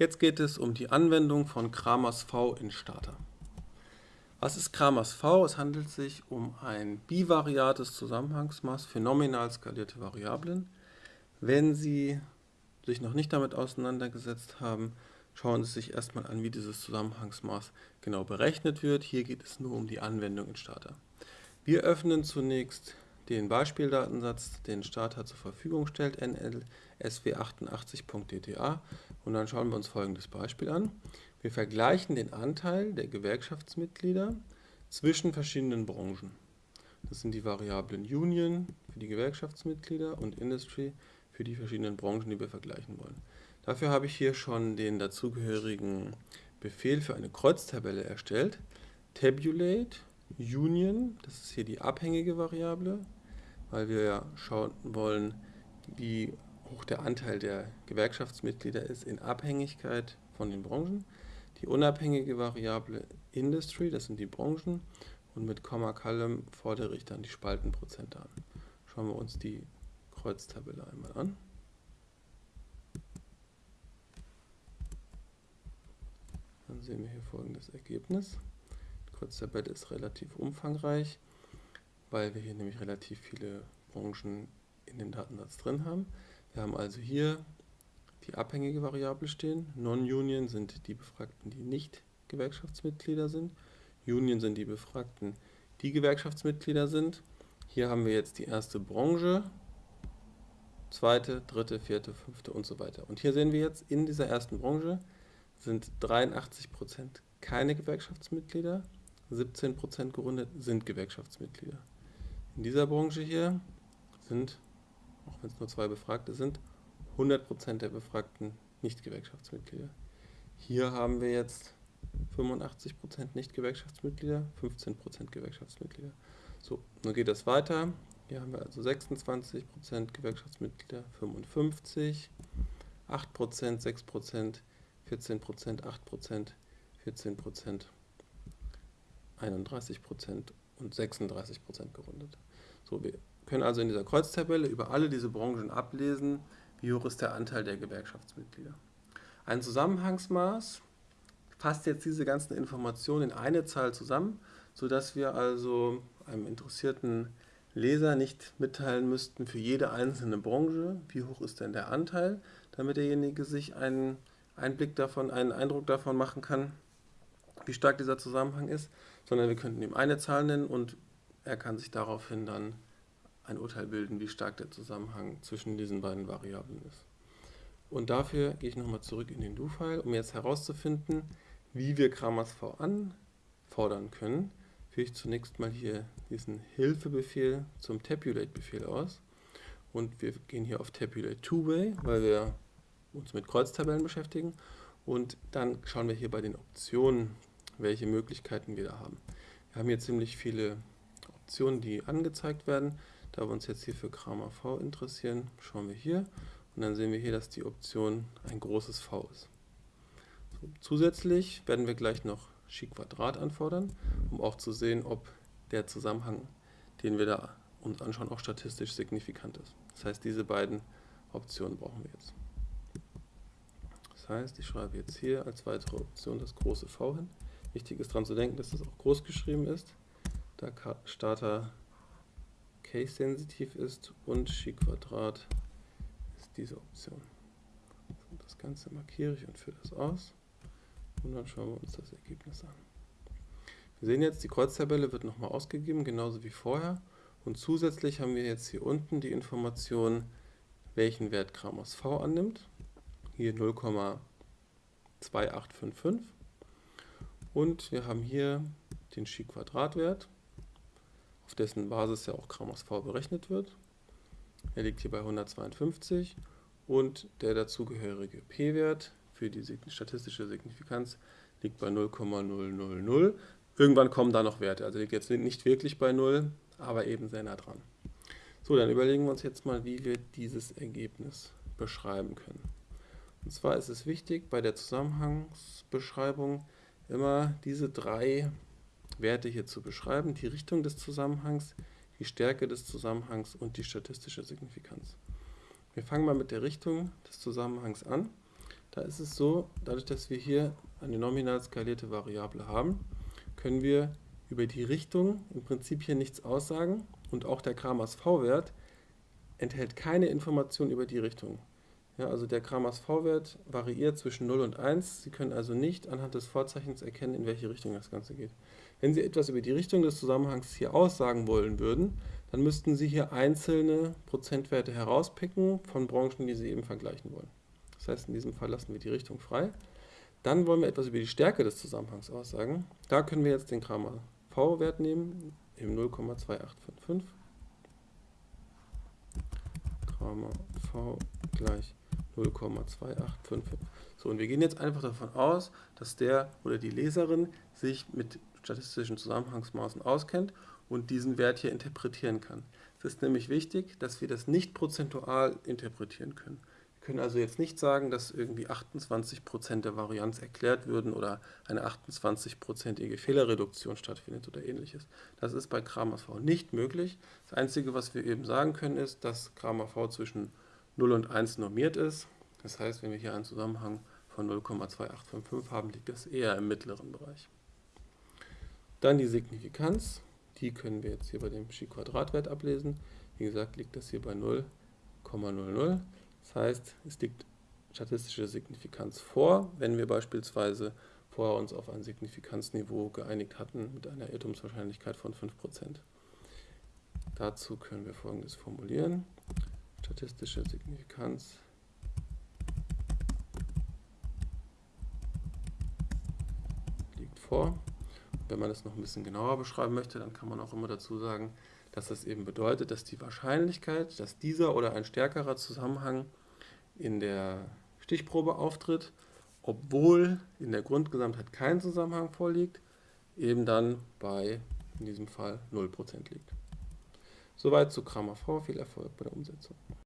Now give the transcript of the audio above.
Jetzt geht es um die Anwendung von Kramers V in Starter. Was ist Kramers V? Es handelt sich um ein bivariates Zusammenhangsmaß für nominal skalierte Variablen. Wenn Sie sich noch nicht damit auseinandergesetzt haben, schauen Sie sich erstmal an, wie dieses Zusammenhangsmaß genau berechnet wird. Hier geht es nur um die Anwendung in Starter. Wir öffnen zunächst den Beispieldatensatz, den Starter zur Verfügung stellt, nlsw88.dta und dann schauen wir uns folgendes Beispiel an. Wir vergleichen den Anteil der Gewerkschaftsmitglieder zwischen verschiedenen Branchen. Das sind die Variablen Union für die Gewerkschaftsmitglieder und Industry für die verschiedenen Branchen, die wir vergleichen wollen. Dafür habe ich hier schon den dazugehörigen Befehl für eine Kreuztabelle erstellt. Tabulate Union, das ist hier die abhängige Variable, weil wir ja schauen wollen, wie hoch der Anteil der Gewerkschaftsmitglieder ist in Abhängigkeit von den Branchen. Die unabhängige Variable Industry, das sind die Branchen, und mit Komma Column fordere ich dann die Spaltenprozente an. Schauen wir uns die Kreuztabelle einmal an. Dann sehen wir hier folgendes Ergebnis. Die Kreuztabelle ist relativ umfangreich, weil wir hier nämlich relativ viele Branchen in dem Datensatz drin haben. Wir haben also hier die abhängige Variable stehen. Non-Union sind die Befragten, die nicht Gewerkschaftsmitglieder sind. Union sind die Befragten, die Gewerkschaftsmitglieder sind. Hier haben wir jetzt die erste Branche, zweite, dritte, vierte, fünfte und so weiter. Und hier sehen wir jetzt, in dieser ersten Branche sind 83% keine Gewerkschaftsmitglieder, 17% gerundet sind Gewerkschaftsmitglieder. In dieser Branche hier sind, auch wenn es nur zwei Befragte sind, 100% der Befragten Nicht-Gewerkschaftsmitglieder. Hier haben wir jetzt 85% Nicht-Gewerkschaftsmitglieder, 15% Gewerkschaftsmitglieder. So, nun geht das weiter. Hier haben wir also 26% Gewerkschaftsmitglieder, 55, 8%, 6%, 14%, 8%, 14%, 31% und 36% gerundet. So, wir können also in dieser Kreuztabelle über alle diese Branchen ablesen, wie hoch ist der Anteil der Gewerkschaftsmitglieder. Ein Zusammenhangsmaß fasst jetzt diese ganzen Informationen in eine Zahl zusammen, sodass wir also einem interessierten Leser nicht mitteilen müssten für jede einzelne Branche, wie hoch ist denn der Anteil, damit derjenige sich einen Einblick davon, einen Eindruck davon machen kann, wie stark dieser Zusammenhang ist, sondern wir könnten ihm eine Zahl nennen und er kann sich daraufhin dann ein Urteil bilden, wie stark der Zusammenhang zwischen diesen beiden Variablen ist. Und dafür gehe ich nochmal zurück in den Do-File, um jetzt herauszufinden, wie wir Kramers V anfordern können. Führe ich zunächst mal hier diesen Hilfebefehl zum Tabulate-Befehl aus. Und wir gehen hier auf Tabulate Two-Way, weil wir uns mit Kreuztabellen beschäftigen. Und dann schauen wir hier bei den Optionen, welche Möglichkeiten wir da haben. Wir haben hier ziemlich viele Optionen, die angezeigt werden. Da wir uns jetzt hier für Kramer V interessieren, schauen wir hier und dann sehen wir hier, dass die Option ein großes V ist. So, zusätzlich werden wir gleich noch Chi-Quadrat anfordern, um auch zu sehen, ob der Zusammenhang, den wir da uns anschauen, auch statistisch signifikant ist. Das heißt, diese beiden Optionen brauchen wir jetzt. Das heißt, ich schreibe jetzt hier als weitere Option das große V hin. Wichtig ist daran zu denken, dass das auch groß geschrieben ist, da Starter case-sensitiv ist und Chi-Quadrat ist diese Option. Das Ganze markiere ich und führe das aus und dann schauen wir uns das Ergebnis an. Wir sehen jetzt, die Kreuztabelle wird nochmal ausgegeben, genauso wie vorher. Und zusätzlich haben wir jetzt hier unten die Information, welchen Wert Kramers V annimmt. Hier 0,2855. Und wir haben hier den Chi-Quadratwert auf dessen Basis ja auch Kramers V berechnet wird. Er liegt hier bei 152 und der dazugehörige p-Wert für die statistische Signifikanz liegt bei 0,000. Irgendwann kommen da noch Werte, also liegt jetzt nicht wirklich bei 0, aber eben sehr nah dran. So, dann überlegen wir uns jetzt mal, wie wir dieses Ergebnis beschreiben können. Und zwar ist es wichtig, bei der Zusammenhangsbeschreibung immer diese drei Werte hier zu beschreiben, die Richtung des Zusammenhangs, die Stärke des Zusammenhangs und die statistische Signifikanz. Wir fangen mal mit der Richtung des Zusammenhangs an. Da ist es so, dadurch, dass wir hier eine nominal skalierte Variable haben, können wir über die Richtung im Prinzip hier nichts aussagen und auch der Kramers V-Wert enthält keine Information über die Richtung. Ja, also der Kramers V-Wert variiert zwischen 0 und 1. Sie können also nicht anhand des Vorzeichens erkennen, in welche Richtung das Ganze geht. Wenn Sie etwas über die Richtung des Zusammenhangs hier aussagen wollen würden, dann müssten Sie hier einzelne Prozentwerte herauspicken von Branchen, die Sie eben vergleichen wollen. Das heißt, in diesem Fall lassen wir die Richtung frei. Dann wollen wir etwas über die Stärke des Zusammenhangs aussagen. Da können wir jetzt den Kramer V-Wert nehmen, im 0,2855. Kramer V gleich 0,2855. So, und wir gehen jetzt einfach davon aus, dass der oder die Leserin sich mit statistischen Zusammenhangsmaßen auskennt und diesen Wert hier interpretieren kann. Es ist nämlich wichtig, dass wir das nicht prozentual interpretieren können. Wir können also jetzt nicht sagen, dass irgendwie 28% der Varianz erklärt würden oder eine 28%ige Fehlerreduktion stattfindet oder ähnliches. Das ist bei Kramers V nicht möglich. Das Einzige, was wir eben sagen können, ist, dass Kramer V zwischen 0 und 1 normiert ist. Das heißt, wenn wir hier einen Zusammenhang von 0,2855 haben, liegt das eher im mittleren Bereich. Dann die Signifikanz, die können wir jetzt hier bei dem Chi-Quadratwert ablesen. Wie gesagt, liegt das hier bei 0,00. Das heißt, es liegt statistische Signifikanz vor, wenn wir beispielsweise vorher uns auf ein Signifikanzniveau geeinigt hatten mit einer Irrtumswahrscheinlichkeit von 5%. Dazu können wir folgendes formulieren. Statistische Signifikanz liegt vor. Wenn man das noch ein bisschen genauer beschreiben möchte, dann kann man auch immer dazu sagen, dass das eben bedeutet, dass die Wahrscheinlichkeit, dass dieser oder ein stärkerer Zusammenhang in der Stichprobe auftritt, obwohl in der Grundgesamtheit kein Zusammenhang vorliegt, eben dann bei, in diesem Fall, 0% liegt. Soweit zu Kramer V. Viel Erfolg bei der Umsetzung.